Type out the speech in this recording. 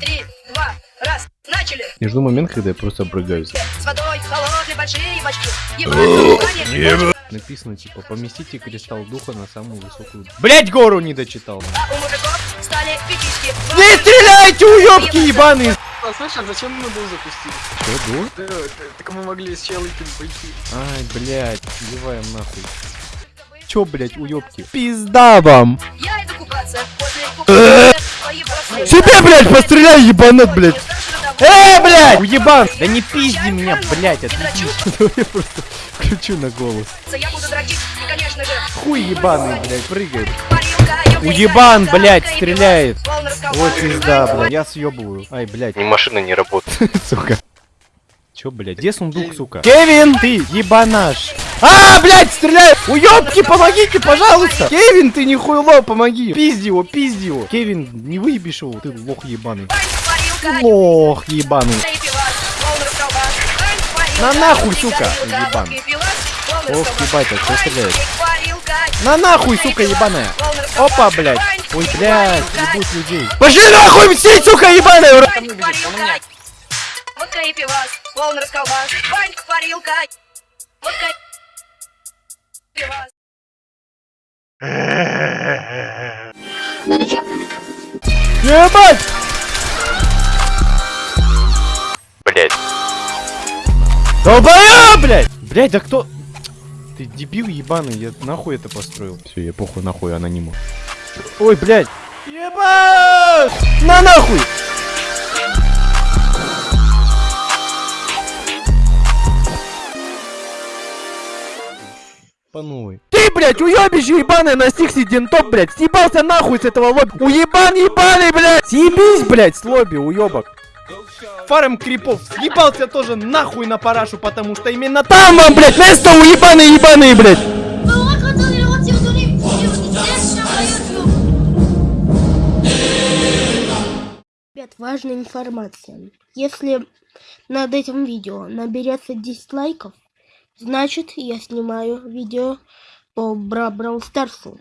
три, два, раз, начали! Я жду момент, когда я просто обрыгаюсь. С водой, холодные большие бачки. Ебать, Написано, типа, поместите кристалл духа на самую высокую... Блять, гору не дочитал. А у мужиков стали пиписьки. Не стреляйте, уёбки ебаные! А знаешь, а зачем мы был запустили? Что, дух? Да, да, так мы могли с Челыкин пойти. Ай, блять, сливаем нахуй. Чё, блять, уёбки? Пизда вам! Я иду купаться. После броски. Себе, блять, постреляй, ебанат, блять! Э, блять! Уебан! Да не пизди меня, блять, отвечу. Я просто включу на голос. Хуй ебаный, блять, прыгает. Уебан, блядь, да, стреляет. Ой, пизда, блядь. Я съебываю. Ай, блядь. Машина не работает. Сука. Чё, блядь? Где сундук, сука? Кевин, ты ебанаш. А, блядь, стреляй! Уёбки, помогите, пожалуйста! Кевин, ты нихуйло, помоги! Пизди его, пизди его! Кевин, не выебишь его, ты лох ебаный. Лох ебаный. На нахуй, сука, ебан. Ох, ебать, а кто стреляет? На нахуй, сука, ебаная. Опа, блядь. Ой, блядь, ебуть людей. Пошли нахуй, все, сука, ебаная! ура! Волны расколбас. Бань, парилка. Водка и пивас. Ебать! Блять. Долбоёб, блядь! Блядь, да кто... Ты дебил ебаный, я нахуй это построил. Все, я похуй нахуй анониму. Ой, блядь! Ебать! На нахуй! По новой. Ты, блядь, уебище ебаное на Стиксе Дентоп, блядь! Съебался нахуй с этого лобби! Уебан ебаный, блядь! Съебись, блядь, с лобби, уебок! Фарм крипов съебался тоже нахуй на парашу, потому что именно там вам, блядь, место уебаные ебаные, блядь! Ребят, важная информация. Если над этим видео наберется 10 лайков, значит я снимаю видео по Бра Брау Старсу.